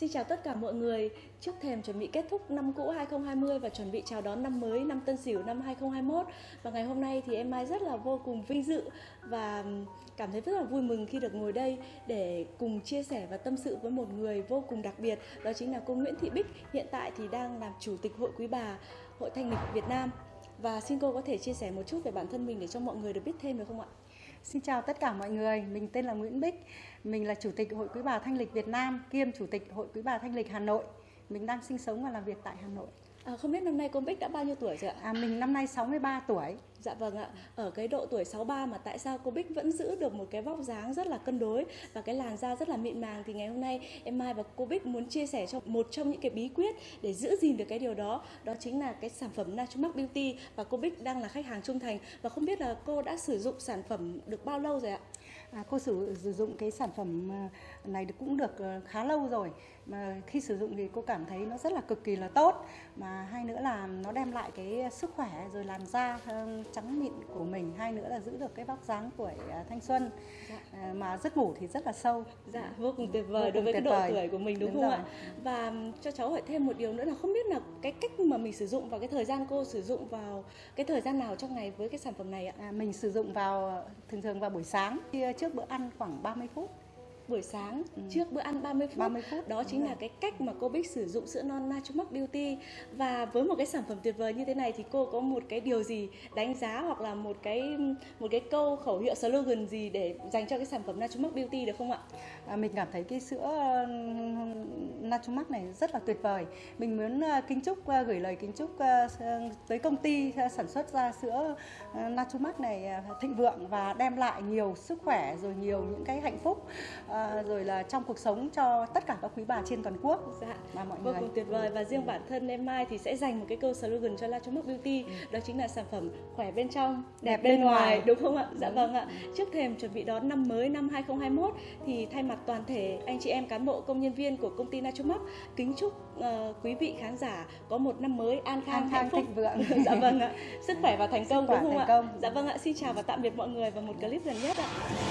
xin chào tất cả mọi người. Trước thềm chuẩn bị kết thúc năm cũ 2020 và chuẩn bị chào đón năm mới năm Tân Sửu năm 2021. Và ngày hôm nay thì em Mai rất là vô cùng vinh dự và cảm thấy rất là vui mừng khi được ngồi đây để cùng chia sẻ và tâm sự với một người vô cùng đặc biệt. Đó chính là cô Nguyễn Thị Bích, hiện tại thì đang làm chủ tịch Hội Quý Bà, Hội Thanh lịch Việt Nam. Và xin cô có thể chia sẻ một chút về bản thân mình để cho mọi người được biết thêm được không ạ? Xin chào tất cả mọi người, mình tên là Nguyễn Bích, mình là Chủ tịch Hội Quý bà Thanh lịch Việt Nam, kiêm Chủ tịch Hội Quý bà Thanh lịch Hà Nội. Mình đang sinh sống và làm việc tại Hà Nội. À, không biết năm nay cô Bích đã bao nhiêu tuổi rồi ạ? À, mình năm nay 63 tuổi. Dạ vâng ạ, ở cái độ tuổi 63 mà tại sao cô Bích vẫn giữ được một cái vóc dáng rất là cân đối và cái làn da rất là mịn màng thì ngày hôm nay em Mai và cô Bích muốn chia sẻ cho một trong những cái bí quyết để giữ gìn được cái điều đó đó chính là cái sản phẩm Natumac Beauty và cô Bích đang là khách hàng trung thành và không biết là cô đã sử dụng sản phẩm được bao lâu rồi ạ? À, cô sử, sử dụng cái sản phẩm à, này cũng được ờ, khá lâu rồi mà khi sử dụng thì cô cảm thấy nó rất là cực kỳ là tốt. Mà hai nữa là nó đem lại cái sức khỏe rồi làn da ờ, trắng mịn của mình. Hai nữa là giữ được cái vóc dáng của à, thanh xuân. Dạ. À, mà giấc ngủ thì rất là sâu. Dạ vô cùng tuyệt vời đối với cái độ vời. tuổi của mình đúng, đúng không rồi. ạ và cho cháu hỏi thêm một điều nữa là không biết là cái cách mà mình sử dụng và cái thời gian cô sử dụng vào cái thời gian nào trong ngày với cái sản phẩm này ạ? À, mình sử dụng vào thường thường vào buổi sáng. Trước bữa ăn khoảng 30 phút buổi sáng ừ. trước bữa ăn 30 phút. 30 phút. Đó chính là cái cách mà cô Bích sử dụng sữa non Natumac Beauty và với một cái sản phẩm tuyệt vời như thế này thì cô có một cái điều gì đánh giá hoặc là một cái một cái câu khẩu hiệu slogan gì để dành cho cái sản phẩm Natumac Beauty được không ạ? À, mình cảm thấy cái sữa Natumac này rất là tuyệt vời. Mình muốn uh, kính chúc uh, gửi lời kính chúc uh, tới công ty sản xuất ra sữa Natumac này thịnh vượng và đem lại nhiều sức khỏe rồi nhiều những cái hạnh phúc À, rồi là trong cuộc sống cho tất cả các quý bà trên toàn quốc. Dạ. Mà mọi vô người. cùng tuyệt vời. Và riêng bản thân em Mai thì sẽ dành một cái câu slogan cho La Trong Mắt Beauty. Ừ. đó chính là sản phẩm khỏe bên trong đẹp, đẹp bên, bên ngoài. ngoài. Đúng không ạ? Dạ vâng ạ. Trước thềm chuẩn bị đón năm mới năm 2021 thì thay mặt toàn thể anh chị em cán bộ công nhân viên của công ty Nachomac kính chúc uh, quý vị khán giả có một năm mới an khang, an khang hạnh phúc. thịnh vượng. Dạ vâng ạ. Sức khỏe và thành công đúng không ạ? công. dạ vâng ạ. Xin chào và tạm biệt mọi người vào một clip gần nhất ạ